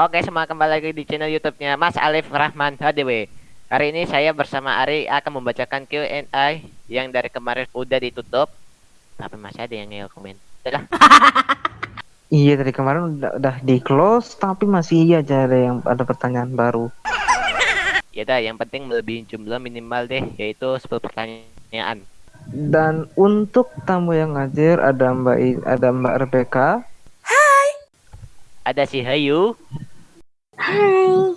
Oke, semua kembali lagi di channel YouTube-nya Mas Alif Rahman HDW. Hari ini saya bersama Ari akan membacakan Q&A yang dari kemarin udah ditutup, tapi masih ada yang nge komen. Udah Iya dari kemarin udah, udah di close tapi masih aja ada yang ada pertanyaan baru. Ya dah, yang penting melebihi jumlah minimal deh, yaitu 10 pertanyaan. Dan untuk tamu yang ngajar ada Mbak I, ada Mbak Rebecca, Ada si Hayu Hai.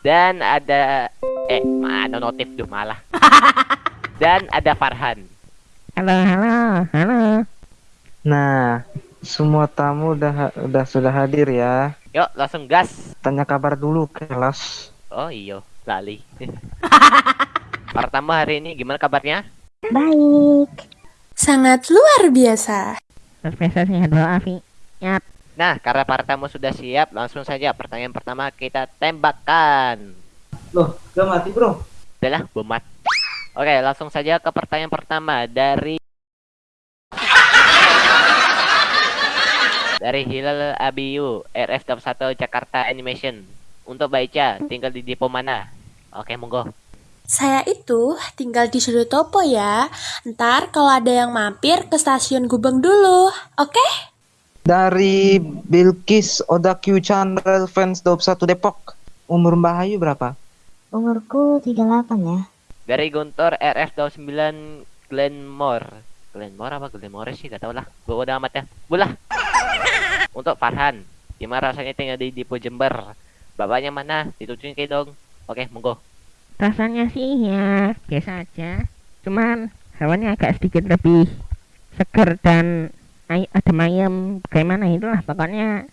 dan ada eh mana notif tuh malah. dan ada Farhan. Halo, halo, halo. Nah, semua tamu udah udah sudah hadir ya. Yuk, langsung gas. Tanya kabar dulu kelas. Oh iyo, lali. Pertama hari ini gimana kabarnya? Baik. Sangat luar biasa. Profesor sehat walafiat. Yap. Nah, karena para tamu sudah siap, langsung saja pertanyaan pertama kita tembakkan. Loh, gak mati bro? Adalah bomat. Oke, langsung saja ke pertanyaan pertama dari dari Hilal Abiyu, RF21 Jakarta Animation. Untuk Baica, tinggal di depo mana? Oke, monggo. Saya itu tinggal di sudut topo ya. Ntar kalau ada yang mampir ke stasiun Gubeng dulu. Oke? Dari Bilkis Oda Q Channel Fans 21 Depok. Umur Mbak Hayu berapa? Umurku 38 ya. Dari Guntur RF29 Glenmore. Glenmore apa Glenmore sih? Gak tau lah. Gue udah amat ya. Bulah. Untuk Farhan. Gimana rasanya tinggal di Depo Jember? Bapaknya mana? Ditujuin ke dong. Oke, monggo. Rasanya sih ya biasa aja. Cuman hewannya agak sedikit lebih seger dan ay ada ayam bagaimana itulah pokoknya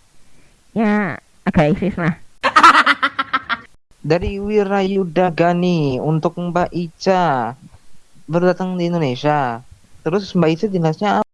ya agak eksis lah. Dari Wirayuda Gani untuk Mbak Ica baru datang di Indonesia. Terus Mbak Ica dinasnya apa?